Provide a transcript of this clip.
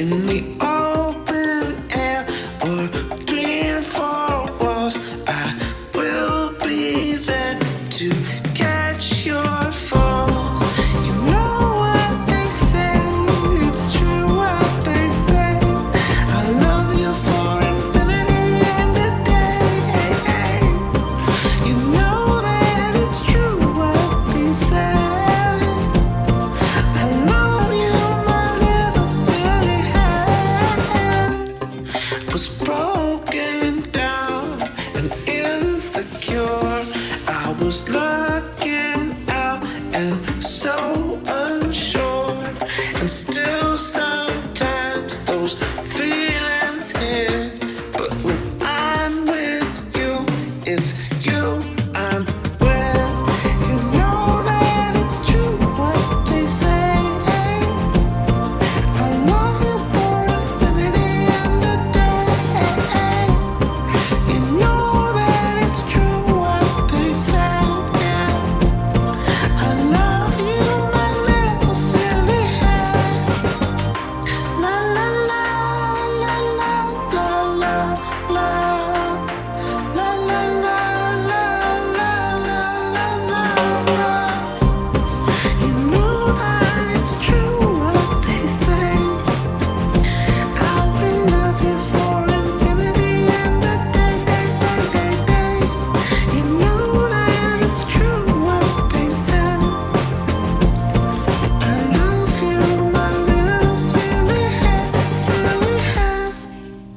in the broken down and insecure. I was looking out and so.